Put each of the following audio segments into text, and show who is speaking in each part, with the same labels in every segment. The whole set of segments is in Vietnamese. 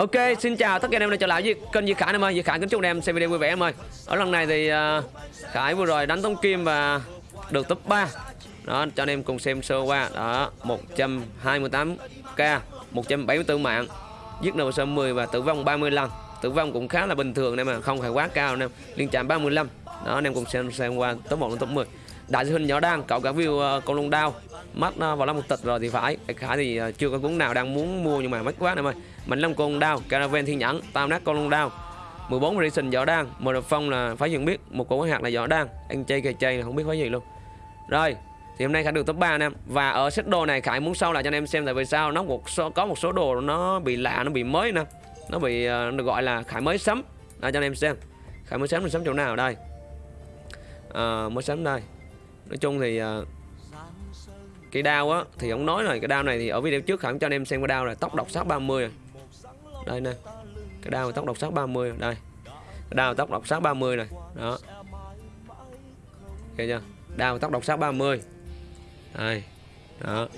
Speaker 1: Ok, xin chào tất cả anh em đã trở lại với kênh Duy Khải em ơi. Duy Khải kính chúc anh em xem video vui vẻ em ơi. Ở lần này thì uh, Khải vừa rồi đánh tống kim và được top 3. Đó, cho anh em cùng xem sơ qua. Đó, 128k, 174 mạng. Giết đầu sơ 10 và tử vong 30 lần. Tử vong cũng khá là bình thường em mà không phải quá cao anh em. Liên chạm 35. Đó, anh em cùng xem xem qua top 1 đến top 10. Đại sư hình nhỏ đang cậu cả view ờ, uh, con lông đao. Mất uh, vào lắm một tịch rồi thì phải. Khải thì uh, chưa có cuốn nào đang muốn mua nhưng mà mất quá em ơi. Mình long con đao caravan thiên nhẫn tam nát con lông đao. 14 racing giỏ đan. Một đợt phong là phải dừng biết một cổ hạt là giỏ đan. Anh chơi kề chơi là không biết phải gì luôn. Rồi thì hôm nay khải được top 3 anh em. Và ở set đồ này khải muốn sau lại cho anh em xem tại vì sao nó một số có một số đồ nó bị lạ nó bị mới nè. Nó bị uh, được gọi là khải mới sắm. Đây cho anh em xem. Khải mới sắm mình sắm chỗ nào đây? À, mới sắm đây nói chung thì uh, cái đao á thì ông nói rồi cái đao này thì ở video trước khẳng cho anh em xem cái đao là tóc độc sắc 30 này. đây nè cái đao tóc độc sắc 30 đây. Cái đao tóc độc sắc 30 này đó. Ok chưa đao tóc độc sắc 30 đây đó.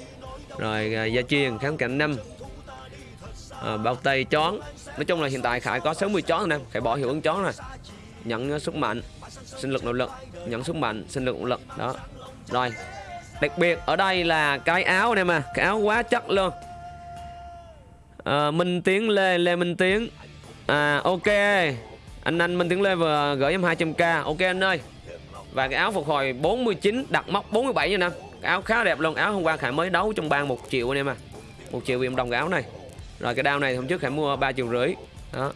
Speaker 1: Rồi uh, gia truyền kháng cảnh năm. À, bao tay chón. Nói chung là hiện tại khải có 60 chón anh em khải bỏ hiệu ứng chón rồi nhận sức mạnh sinh lực nội lực nhận sức mạnh sinh lực nội lực. Đó. Rồi đặc biệt ở đây là cái áo này mà cái áo quá chất luôn. À, Minh Tiến Lê Lê Minh Tiến. À ok. Anh anh Minh Tiến Lê vừa gửi em 200k ok anh ơi. Và cái áo phục hồi 49 đặt móc 47 nha năm áo khá đẹp luôn áo hôm qua Khải mới đấu trong bang một triệu anh em à. Một triệu vì đồng cái áo này. Rồi cái đao này hôm trước Khải mua ba triệu rưỡi. Đó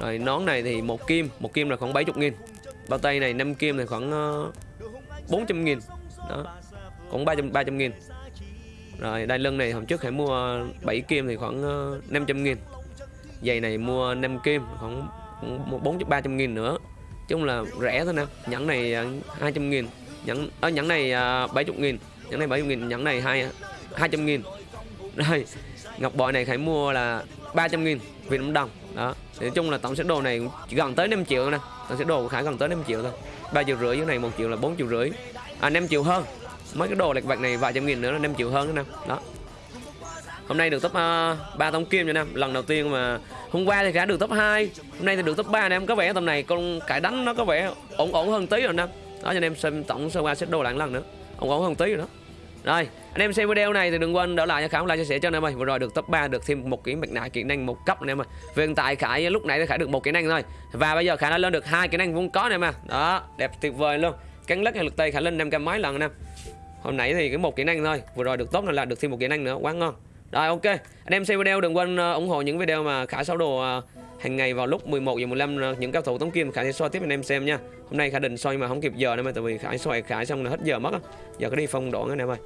Speaker 1: rồi nón này thì một kim một kim là khoảng 70 nghìn. Bao tay này 5 kim thì khoảng ờ, uh, 400 nghìn. Đó cũng 300, 300 nghìn. Rồi đai lưng này hôm trước hãy mua 7 kim thì khoảng ờ, uh, 500 nghìn. Giày này mua 5 kim khoảng 4 300 nghìn nữa. Chung là rẻ thôi nè. Nhẫn này ờ, uh, 200 nghìn. Nhẫn ở uh, nhẫn này uh, 70 nghìn. Nhẫn này 70 nghìn nhẫn này 2 200 nghìn. Rồi ngọc bội này khải mua là 300 nghìn. Việt Nam đồng. Đó. Thì nói chung là tổng set đồ này gần tới 5 triệu nè. Tổng set đồ của khải gần tới 5 triệu thôi. 3 triệu rưỡi dưới này 1 triệu là 4 triệu rưỡi. À 5 triệu hơn. Mấy cái đồ lệch vạch này vài trăm nghìn nữa là 5 triệu hơn nữa nè. Đó. Hôm nay được top à, uh, 3 tống kim cho em lần đầu tiên mà hôm qua thì Khải được top 2 hôm nay thì được top 3 nè. Em có vẻ tầm này con cải đánh nó có vẻ ổn ổn hơn tí rồi nè. Đó cho nên em xem tổng sơ qua set đồ lại lần nữa. Ổn ổn hơn tí rồi đó rồi, anh em xem video này thì đừng quên đỡ lại cho khải like chia sẻ cho anh em ơi. Vừa rồi được top 3 được thêm một cái mặt nạ kỹ năng một cấp anh em ơi. Về hiện tại khải lúc nãy khải được một kỹ năng thôi. Và bây giờ khải đã lên được hai kỹ năng vốn có anh em à đó, đẹp tuyệt vời luôn. Cắn lắc hay lực tay khải lên 500 mấy lần anh em hôm nãy thì cái một kỹ năng thôi. Vừa rồi được tốt là được thêm một kỹ năng nữa. Quá ngon. Rồi, ok. Anh em xem video đừng quên ờ, ủng hộ những video mà khải sáu đồ ờ, hàng ngày vào lúc 11 giờ 15 những cao thủ tống kim khải sẽ soi tiếp anh em xem nha. Hôm nay khải định soi mà không kịp giờ nên mà, tại vì khải soi khải xong là hết giờ mất giờ có đi phong đoạn anh em ơi.